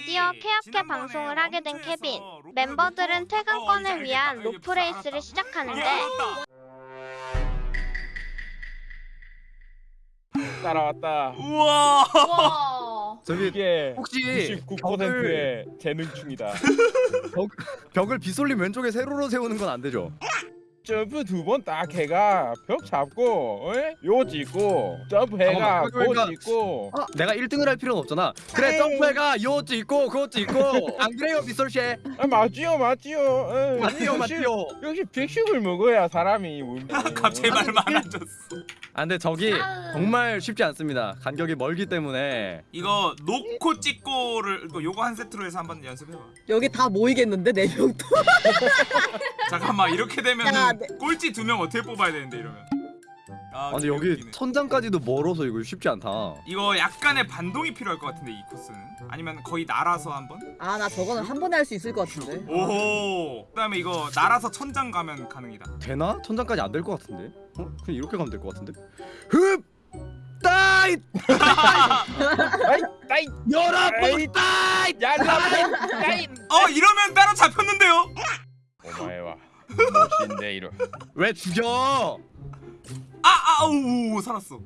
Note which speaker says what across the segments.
Speaker 1: 드디어 케어케 방송을 하게 된 케빈. 멤버들은 퇴근권을 위한 로프레이스를 시작하는데
Speaker 2: 따라왔다.
Speaker 3: 우와
Speaker 4: 와.
Speaker 5: 저기
Speaker 2: 이게
Speaker 5: 혹시
Speaker 2: 99%의 재능충이다.
Speaker 5: 벽을 비솔림 왼쪽에 세로로 세우는 건 안 되죠?
Speaker 2: 점프 두 번 딱 해가 벽 잡고 어? 요 찍고 점프해가
Speaker 5: 잠깐만, 그러니까-
Speaker 2: 고 찍고
Speaker 5: 어, 내가 1등을 할 필요는 없잖아. 그래
Speaker 4: 에이.
Speaker 5: 점프해가 요것도 있고 그것도 있고 안 그래요 비솔씨?
Speaker 2: 아, 맞지요 맞지요. 어,
Speaker 5: 맞지요
Speaker 2: 역시-
Speaker 5: 맞지요.
Speaker 2: 역시 백식을 먹어야 사람이 뭔지.
Speaker 3: 갑자기 말 많아졌어
Speaker 5: 아 근데 저기. 정말 쉽지 않습니다. 간격이 멀기 때문에
Speaker 3: 이거 놓고 찍고를 이거 요거 한 세트로 해서 한번 연습해봐
Speaker 6: 여기 다 모이겠는데 네 명도
Speaker 3: 잠깐만 이렇게 되면
Speaker 6: 야, 네.
Speaker 3: 꼴찌 두 명 어떻게 뽑아야 되는데 이러면 아,
Speaker 5: 아 근데 여기. 천장까지도 멀어서 이거 쉽지 않다.
Speaker 3: 이거 약간의 반동이 필요할 것 같은데 이 코스는 아니면 거의 날아서 한번
Speaker 6: 아 나 저거는 한 번에 할 수 있을 것 같은데
Speaker 3: 오호 그다음에 이거 날아서 천장 가면 가능이다
Speaker 5: 되나? 천장까지 안 될 것 같은데? 어? 그냥 이렇게 가면 될 것 같은데? 흡! 따이!
Speaker 2: 따이 따이
Speaker 5: 여러분 따이!
Speaker 2: 야라 따이.
Speaker 3: 어 이러면 따라 잡혔는데요
Speaker 2: 오마에와 멋인데 이러.
Speaker 5: 왜 죽여?
Speaker 3: 아아오 살았어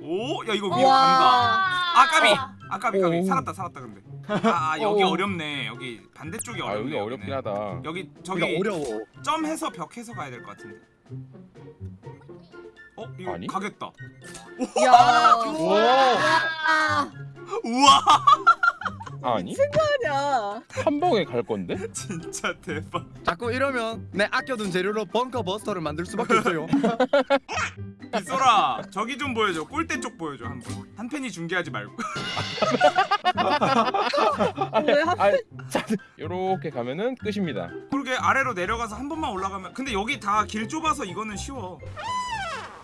Speaker 3: 오 야 이거 위로 간다 아 까비 아 까비 까비
Speaker 2: 오.
Speaker 3: 살았다 살았다 근데 아, 아 여기
Speaker 2: 오.
Speaker 3: 어렵네 여기 반대쪽이
Speaker 2: 아
Speaker 3: 어렵네
Speaker 2: 여기 어렵긴
Speaker 3: 여기는.
Speaker 2: 하다.
Speaker 3: 여기 저기
Speaker 5: 어려워.
Speaker 3: 점해서 벽해서 가야 될 것 같은데 어 이거
Speaker 2: 아니?
Speaker 3: 가겠다
Speaker 6: 야
Speaker 4: 와.
Speaker 3: 우와
Speaker 2: 아니?
Speaker 6: 아니야.
Speaker 2: 한 방에 갈 건데?
Speaker 3: 진짜 대박.
Speaker 5: 자꾸 이러면 내 아껴둔 재료로 벙커 버스터를 만들 수밖에 없어요.
Speaker 3: 빗소라 저기 좀 보여줘. 꼴대 쪽 보여줘 한번. 한 팬이 중계하지 말고.
Speaker 6: 왜 하...
Speaker 2: 아, 자, 요렇게 가면은 끝입니다.
Speaker 3: 그러게 아래로 내려가서 한 번만 올라가면 근데 여기 다 길 좁아서 이거는 쉬워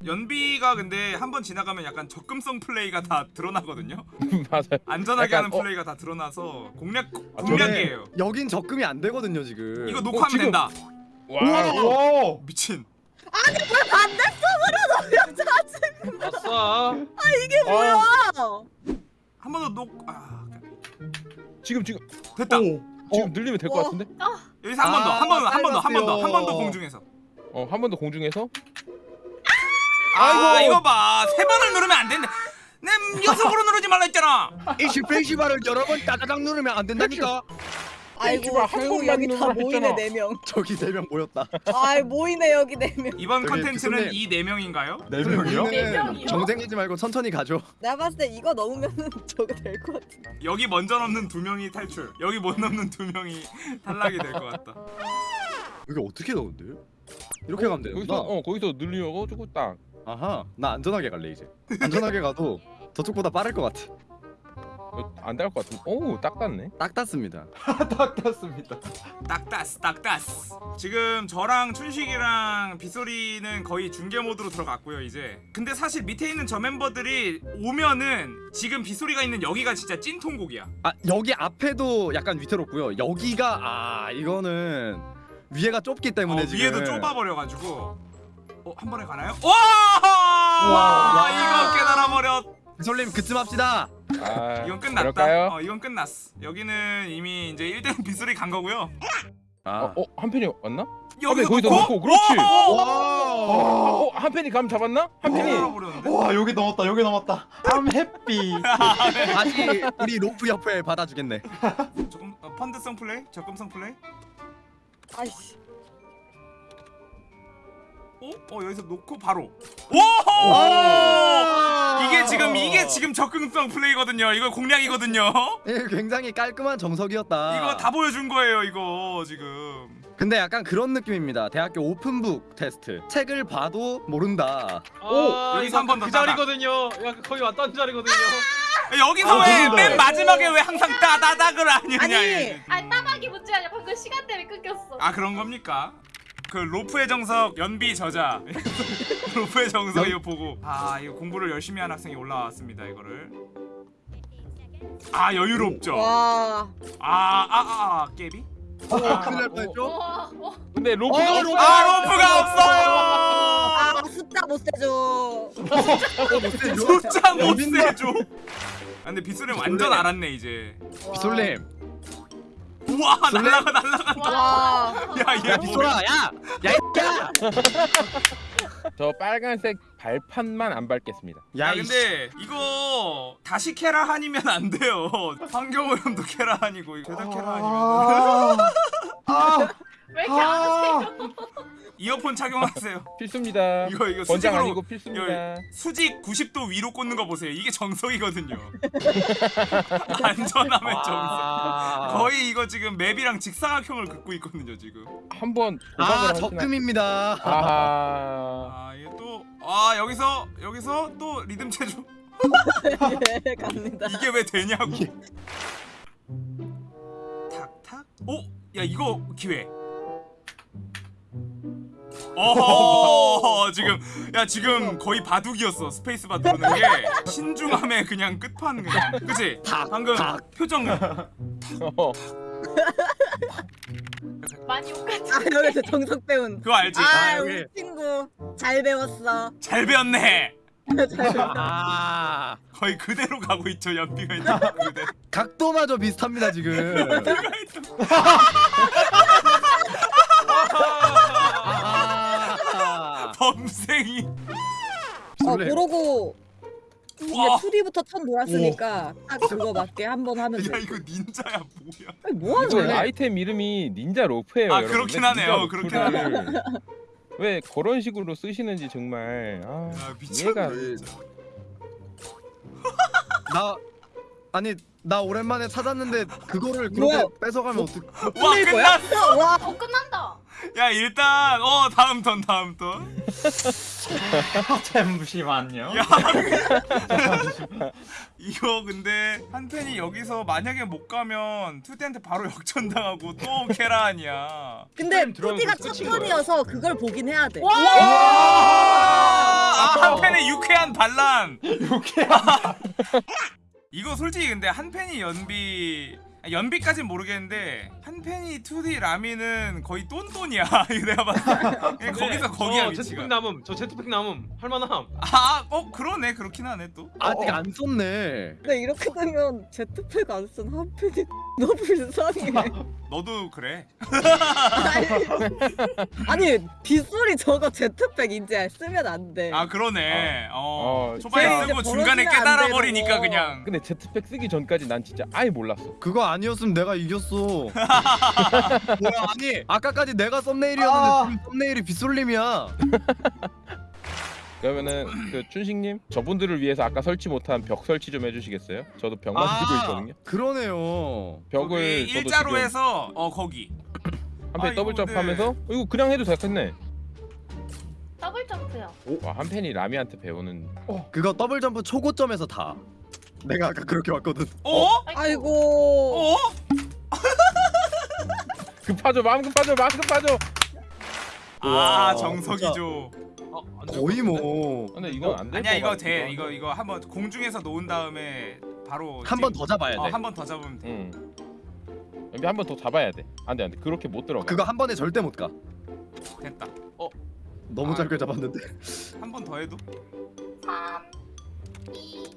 Speaker 3: 연비가 근데 한 번 지나가면 약간 적금성 플레이가 다 드러나거든요
Speaker 2: 맞아요.
Speaker 3: 안전하게
Speaker 2: 약간,
Speaker 3: 하는
Speaker 2: 어.
Speaker 3: 플레이가 다 드러나서 공략
Speaker 2: 아,
Speaker 3: 공략이에요
Speaker 5: 여긴 적금이 안 되거든요 지금.
Speaker 3: 이거 녹화하면
Speaker 2: 지금-
Speaker 3: 된다
Speaker 2: 와.
Speaker 3: 미친
Speaker 2: 아싸.
Speaker 6: 이게 뭐야
Speaker 3: 한 번 더 녹.. 아
Speaker 2: 지금 지금
Speaker 3: 됐다
Speaker 2: 지금 늘리면 될것
Speaker 6: 어.
Speaker 2: 같은데?
Speaker 3: 여기서 한번 더 한 번 더 한 번더한번더한번더
Speaker 5: 짧았어요.
Speaker 3: 공중에서
Speaker 2: 어 한 번 더 공중에서
Speaker 3: 아이고
Speaker 2: 아이고.
Speaker 3: 이거 봐세 번을 누르면 안 된대 내 연속으로 누르지 말라 했잖아
Speaker 5: 이시 페이시바를 여러 번 따다닥 누르면 안 된다니까.
Speaker 6: 아이고 결국 여기 다 모이네. 네명
Speaker 5: 저기 네 명 모였다.
Speaker 6: 아이 모이네 여기 네명
Speaker 3: 이번 컨텐츠는. 이 네 명인가요?
Speaker 5: 네
Speaker 4: 명이요?
Speaker 5: 정생하지 말고 천천히 가죠.
Speaker 6: 내가 봤을 때 이거 넘으면은 저거 될 것 같은데
Speaker 3: 여기 먼저 넘는 두 명이 탈출 여기 못 넘는 두 명이 탈락이 될 것 같다
Speaker 5: 여기 어떻게 넣은데? 이렇게 가면
Speaker 2: 거기서
Speaker 5: 되는구나.
Speaker 2: 어 거기서 늘려가지고 딱.
Speaker 5: 아하, 나 안전하게 갈래 이제. 안전하게 가도 저쪽보다 빠를 것 같아.
Speaker 2: 안될것 같은데. 오딱 닿네.
Speaker 5: 딱 닿습니다.
Speaker 3: 딱따스 딱따스 지금 저랑 춘식이랑 빗소리는 거의 중계 모드로 들어갔고요 이제 근데 사실 밑에 있는 저 멤버들이 오면은 지금 빗소리가 있는 여기가 진짜 찐통곡이야
Speaker 5: 아 여기 앞에도 약간 위태롭고요. 여기가 아 이거는 위에가 좁기 때문에
Speaker 3: 어,
Speaker 5: 지금
Speaker 3: 위에도 좁아버려가지고 어? 한 번에 가나요? 와!
Speaker 5: 와.
Speaker 3: 이거 깨달아 버렸
Speaker 5: 솔님 그쯤 합시다.
Speaker 2: 아
Speaker 3: 이건 끝났다
Speaker 2: 그럴까요?
Speaker 3: 어 이건 끝났어 여기는 이미 이제 1등 빗소리 간 거고요
Speaker 5: 아.
Speaker 2: 어, 어, 한 팬이 왔나?
Speaker 3: 여기서
Speaker 2: 거기서
Speaker 3: 놓고?
Speaker 2: 놓고, 그렇지.
Speaker 3: 오!
Speaker 2: 어, 어, 한 팬이 감 잡았나? 한.
Speaker 3: 깨달아버렸는데?
Speaker 7: 와 여기 넘었다 여기 넘었다 I'm happy
Speaker 5: 다시 우리 로프 옆에 받아 주겠네.
Speaker 3: 조금 어, 펀드성 플레이? 적금성 플레이?
Speaker 6: 아이씨
Speaker 3: 어? 어 여기서 놓고 바로 오!
Speaker 5: 오!
Speaker 3: 이게 지금 이게 지금 적금성 플레이거든요 이거 공략이거든요
Speaker 5: 예, 굉장히 깔끔한 정석이었다.
Speaker 3: 이거 다 보여준 거예요 이거 지금
Speaker 5: 근데 약간 그런 느낌입니다. 대학교 open book test. 책을 봐도 모른다.
Speaker 8: 오
Speaker 3: 여기서 한 번더
Speaker 8: 그
Speaker 3: 따라.
Speaker 8: 자리거든요. 야 거의 왔던 자리거든요.
Speaker 3: 여기서
Speaker 7: 아,
Speaker 3: 왜
Speaker 7: 근데.
Speaker 3: 맨 마지막에 왜 항상 따다닥을 하느냐
Speaker 6: 아니.
Speaker 4: 아 따박이 문제 아니야. 방금 시간 때문에 끊겼어.
Speaker 3: 아 그런 겁니까? 그 로프의 정석 연비 저자 로프의 정석 이거 보고 아 이거 공부를 열심히 한 학생이 올라왔습니다 이거를 아 여유롭죠
Speaker 6: 와
Speaker 3: 아아 아 아, 아, 깨비
Speaker 5: 어, 큰일 날 뻔했죠?
Speaker 4: 와. 와.
Speaker 2: 근데 로프.
Speaker 5: 어,
Speaker 2: 가
Speaker 5: 로프!
Speaker 3: 아 로프가 없어요
Speaker 6: 아 숫자 못 세줘
Speaker 5: 어,
Speaker 3: 숫자 못 세줘 근데 빗소리 완전 알았네 이제.
Speaker 5: 빗솔님
Speaker 3: 우 와? 날라가 날라가.
Speaker 6: 와.
Speaker 3: 야얘
Speaker 5: 야
Speaker 3: 뭐야?
Speaker 5: 빗솔아 야야 이야
Speaker 2: 저 빨간색 발판만 안 밟겠습니다.
Speaker 3: 야 근데 이거 다시 캐라한이면 안 돼요. 환경오염도 캐라한이고 죄다 캐라한이면
Speaker 7: 아, 아,
Speaker 4: 왜 이렇게 안 하세요?
Speaker 7: 아,
Speaker 3: 이어폰 착용하세요.
Speaker 2: 필수입니다.
Speaker 3: 이거 이거
Speaker 2: 권장
Speaker 3: 수직으로
Speaker 2: 아니고 필수입니다.
Speaker 3: 수직 90도 위로 꽂는 거 보세요. 이게 정석이거든요. 안전함의 정석.
Speaker 5: 아,
Speaker 3: 거의 이거 지금 맵이랑 직사각형을 긋고 있거든요 지금.
Speaker 2: 한번
Speaker 5: 아? 적금입니다
Speaker 2: 아하.
Speaker 3: 아 이게 또아 여기서 여기서 또 리듬 체조
Speaker 6: 예, 갑니다.
Speaker 3: 이게 왜 되냐고. 탁탁. 오, 야 이거 기회. 어 지금 야 지금 거의 바둑이었어 스페이스바 누르는 게. 신중함의 그냥 끝판 그냥. 그치?
Speaker 5: 탁,
Speaker 3: 방금
Speaker 5: 탁.
Speaker 3: 표정.
Speaker 2: 어,
Speaker 4: 많이 옷 같은.
Speaker 6: 아 여기서 정석 배운.
Speaker 3: 그거 알지?
Speaker 6: 아
Speaker 5: 여기.
Speaker 6: 우리 친구 잘 배웠어.
Speaker 3: 잘 배웠네.
Speaker 6: 잘.
Speaker 5: 아.
Speaker 3: 거의 그대로 가고 있죠 연비가 있는
Speaker 5: 각도마저 비슷합니다 지금
Speaker 3: 범생이
Speaker 6: 어
Speaker 5: 빗솔님
Speaker 6: 그러고 이제
Speaker 3: 와.
Speaker 6: 2D부터 턴 돌았으니까 딱 그거 맞게 한 번 하면
Speaker 3: 야
Speaker 6: 돼.
Speaker 3: 이거 닌자야 뭐야
Speaker 6: 아니 뭐 하는
Speaker 2: 이거
Speaker 6: 거야?
Speaker 2: 아이템 이름이 닌자 로프예요.
Speaker 3: 아,
Speaker 2: 여러분.
Speaker 3: 그렇긴
Speaker 2: 왜
Speaker 3: 하네요. 그렇긴
Speaker 2: 로프를 왜 그런 식으로 쓰시는지 정말 아,
Speaker 3: 미쳤네 진짜
Speaker 5: 나 아니 나 오랜만에 찾았는데 그거를 그렇게
Speaker 6: 뭐야?
Speaker 5: 뺏어가면 어떡
Speaker 3: 와
Speaker 6: 끝낼 거야?
Speaker 3: 끝났어
Speaker 6: 와
Speaker 4: 어 끝난다.
Speaker 3: 야 일단 어 다음 턴 다음 턴
Speaker 7: 잠시만요.
Speaker 3: 야. 이거 근데 한 팬이 여기서 만약에 못 가면 투디한테 바로 역전당하고 또 캐라 아니야.
Speaker 6: 근데
Speaker 8: 게임 들어가면
Speaker 6: 2D가
Speaker 8: 그
Speaker 6: 첫. 턴이어서 그걸 보긴 해야 돼.
Speaker 4: 와.
Speaker 3: 아, 한 팬의 유쾌한 반란.
Speaker 7: 유쾌한.
Speaker 3: 이거 솔직히 근데 한 팬이 연비 아, 연비까진 모르겠는데 한 팬이 2D 라미는 거의 똔똔이야. 이거 내가 봤을 때 거기서 거기야
Speaker 8: 저
Speaker 3: 위치가.
Speaker 8: 제트팩 남음 저 제트팩 남음 할만함
Speaker 3: 아, 어 그러네 그렇긴 하네 또.
Speaker 5: 아직 안 썼네
Speaker 6: 근데 이렇게 되면 제트팩 안 쓴 한편이 너무 불쌍해.
Speaker 3: 너도 그래.
Speaker 6: 아니 빗소리 저거 제트팩 이제 쓰면 안 돼.
Speaker 3: 아 그러네. 어.
Speaker 2: 어,
Speaker 3: 초반에 쓰고 중간에
Speaker 6: 안
Speaker 3: 깨달아 버리니까
Speaker 6: 거.
Speaker 3: 그냥.
Speaker 2: 근데 제트팩 쓰기 전까지 난 진짜 아예 몰랐어.
Speaker 5: 그거 아니었으면 내가 이겼어 뭐야 아니 아까까지 내가 썸네일이었는데
Speaker 7: 아.
Speaker 5: 지금 썸네일이 빗솔님이야
Speaker 2: 그러면은 그 춘식님 저분들을 위해서 아까 설치 못한 벽 설치 좀 해주시겠어요? 저도 벽 만들고 있거든요.
Speaker 5: 그러네요
Speaker 2: 벽을 저도
Speaker 3: 일자로
Speaker 2: 지금
Speaker 3: 해서 어 거기.
Speaker 2: 한 팬이
Speaker 3: 아,
Speaker 2: 더블
Speaker 3: 이거
Speaker 2: 점프하면서 어, 이거 그냥 해도 되겠네.
Speaker 4: 더블 점프요.
Speaker 2: 와, 한 팬이 라미한테 배우는
Speaker 5: 그거 더블 점프 초고점에서 다 내가 아까 그렇게 왔거든
Speaker 3: 어?
Speaker 6: 아이고.
Speaker 3: 어?
Speaker 2: 급하죠 마음 급하죠 마음 급하죠.
Speaker 3: 아
Speaker 5: 우와,
Speaker 3: 정석이죠.
Speaker 8: 어, 안
Speaker 5: 거의
Speaker 8: 될것 같은데?
Speaker 5: 뭐
Speaker 2: 근데 이건 안될
Speaker 3: 아니야 이거 돼. 이거 이거 한번 공중에서 놓은 다음에 바로
Speaker 5: 한번더 잡아야 돼
Speaker 3: 어한 번 더 잡으면 돼.
Speaker 2: 응. 여기 한번 더 잡아야 돼. 안돼 안돼 그렇게 못 들어가.
Speaker 5: 그거 한 번에 절대 못 가
Speaker 3: 됐다.
Speaker 5: 너무
Speaker 3: 아,
Speaker 5: 짧게 잡았는데
Speaker 3: 한 번 더 해도.
Speaker 4: 3, 2.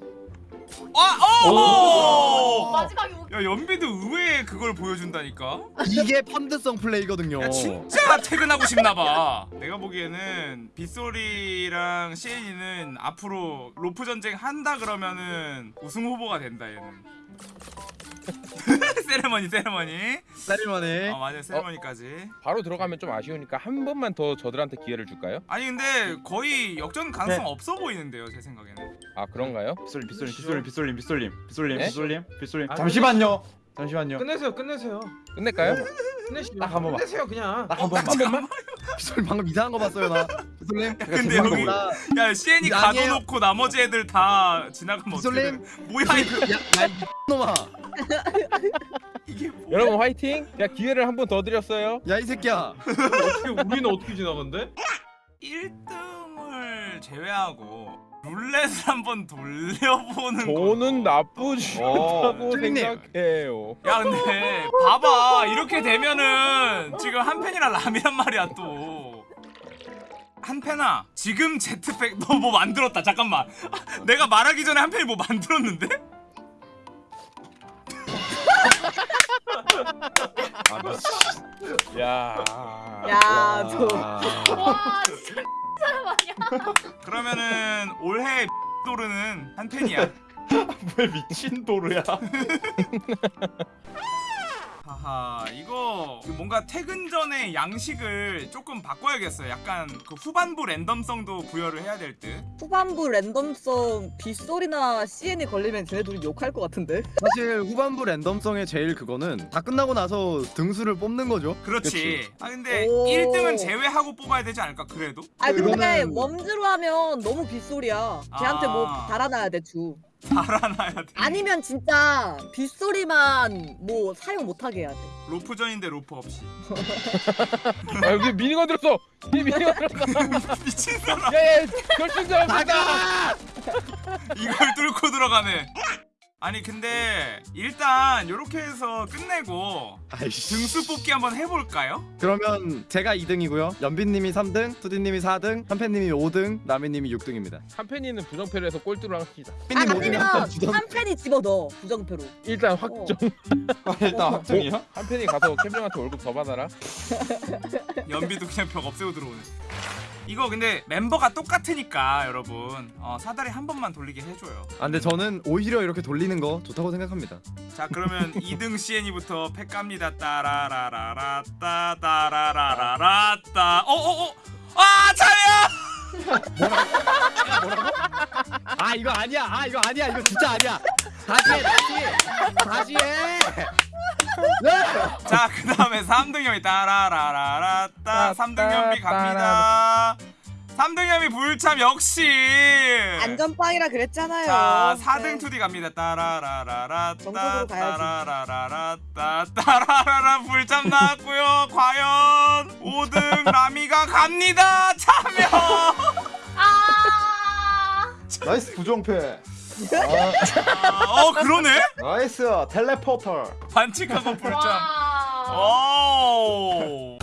Speaker 3: 아! 어!
Speaker 4: 마지막에 웃-
Speaker 3: 야 연비도 의외의 그걸 보여준다니까.
Speaker 5: 이게 펀드성 플레이거든요
Speaker 3: 야 진짜 퇴근하고 싶나봐. 내가 보기에는 빗소리랑 시엔이는 앞으로 로프 전쟁 한다 그러면은 우승 후보가 된다 얘는. 세레머니 세레머니.
Speaker 5: 쌀만해
Speaker 3: 어 맞아 세레머니까지.
Speaker 2: 바로 들어가면 좀 아쉬우니까 한 번만 더 저들한테 기회를 줄까요?
Speaker 3: 아니 근데 거의 역전 가능성
Speaker 7: 네.
Speaker 3: 없어 보이는데요 제 생각에는.
Speaker 2: 아 그런가요?
Speaker 7: 빗솔님, 빗솔님, 빗솔님, 빗솔님, 빗솔님, 빗솔님,
Speaker 2: 네?
Speaker 7: 빗솔님, 빗솔님.
Speaker 8: 아,
Speaker 7: 잠시만요. 잠시만요.
Speaker 8: 끝내세요 끝내세요
Speaker 2: 끝낼까요?
Speaker 8: 끝내시죠
Speaker 7: 딱한 번만.
Speaker 8: 끝내세요 그냥
Speaker 7: 딱한 번만.
Speaker 5: 빗솔님 방금 이상한 거 봤어요 나 빗솔님
Speaker 3: 근데 여기 나야
Speaker 5: 아니에요.
Speaker 3: 가둬놓고 나머지 애들 다 지나가면?
Speaker 5: 빗솔님
Speaker 3: 뭐야 이거
Speaker 5: 야야 놈아?
Speaker 2: 여러분 화이팅! 야 기회를 한 번 더 드렸어요.
Speaker 5: 야 이 새끼야
Speaker 8: 어떻게 우리는 어떻게 지나간대?
Speaker 3: 1등을 제외하고 룰렛을 한번 돌려보는
Speaker 2: 저는
Speaker 3: 거.
Speaker 2: 나쁘지
Speaker 7: 어,
Speaker 2: 않다고
Speaker 5: 쭈리님.
Speaker 2: 생각해요.
Speaker 3: 야 근데 봐봐 이렇게 되면은 지금 한펜이랑 람이란 말이야 또 한펜아 지금 제트팩 너 뭐 만들었다 잠깐만 내가 말하기 전에 한펜이 뭐 만들었는데?
Speaker 2: 야.
Speaker 6: 야,
Speaker 4: 저와 진짜 사람 아니야?
Speaker 3: 그러면은 올해 도르는 한 팬이야.
Speaker 7: 왜 미친 도르야?
Speaker 3: 하하 이거 그 뭔가 퇴근 전에 양식을 조금 바꿔야겠어요. 약간 그 후반부 랜덤성도 부여를 해야 될 듯.
Speaker 6: 후반부 랜덤성 빗소리나 CN이 걸리면 쟤네 둘이 욕할 것 같은데?
Speaker 5: 사실 후반부 랜덤성의 제일 그거는 다 끝나고 나서 등수를 뽑는 거죠.
Speaker 3: 그렇지. 아 근데
Speaker 6: 오.
Speaker 3: 1등은 제외하고 뽑아야 되지 않을까 그래도?
Speaker 6: 아 근데
Speaker 5: 그거는-
Speaker 6: 웜즈로 하면 너무 빗소리야 걔한테 뭐
Speaker 3: 아.
Speaker 6: 달아놔야 돼주
Speaker 3: 달아놔야 돼.
Speaker 6: 아니면 진짜 빗소리만 뭐 사용 못하게 해야 돼
Speaker 3: 로프전인데 로프 없이.
Speaker 2: 아, 여기 미니건 들었어. 이 미니건 들었어.
Speaker 3: 미친 사람.
Speaker 2: 야야 결승전
Speaker 5: 나가!
Speaker 3: 이걸 뚫고 들어가네. 아니 근데 일단 이렇게 해서 끝내고
Speaker 5: 아이씨.
Speaker 3: 등수 뽑기 한번 해볼까요?
Speaker 5: 그러면 제가 2등이고요. 연빈님이 3등, 투디님이 4등, 한팬님이 5등, 나미님이 6등입니다.
Speaker 2: 한 팬이는 부정패로 해서 꼴뚜로 합시다.
Speaker 6: 아
Speaker 5: 팬님
Speaker 6: 아니면
Speaker 5: 5등.
Speaker 6: 한 팬이 집어넣어 부정표로
Speaker 2: 일단 확정.
Speaker 7: 아, 일단 확정이야?
Speaker 2: 한 팬이 가서 캠핑한테 월급 더 받아라.
Speaker 3: 연비도 그냥 벽 없애고 들어오네. 이거 근데 멤버가 똑같으니까 여러분 어, 사다리 한 번만 돌리게 해줘요.
Speaker 5: 아 근데 저는 오히려 이렇게 돌리는 거 좋다고 생각합니다.
Speaker 3: 자 그러면 2등 CN이부터 팩 갑니다. 따라라라라 따 따라라라라 따 어어어 아 차야!
Speaker 5: 아 이거 아니야. 아 이거 아니야. 이거 진짜 아니야. 다시 해. 다시 해. 다시 해.
Speaker 3: 자, 그 다음에 3등염이 따라라라라 따 3등염이 갑니다. 3등염이 불참 역시.
Speaker 6: 안전빵이라 그랬잖아요
Speaker 3: 자, 4등
Speaker 6: 네.
Speaker 3: 투디 갑니다. 따라라라라 따
Speaker 6: 정석으로 가야지.
Speaker 3: 따라라라라 따 따라라라 불참 나왔고요. 과연 5등 라미가 갑니다. 참여.
Speaker 4: 아
Speaker 7: 나이스 부정패.
Speaker 3: 아, 어, 그러네.
Speaker 7: 나이스 텔레포터.
Speaker 3: 반칙하고.
Speaker 4: 와.
Speaker 3: 오.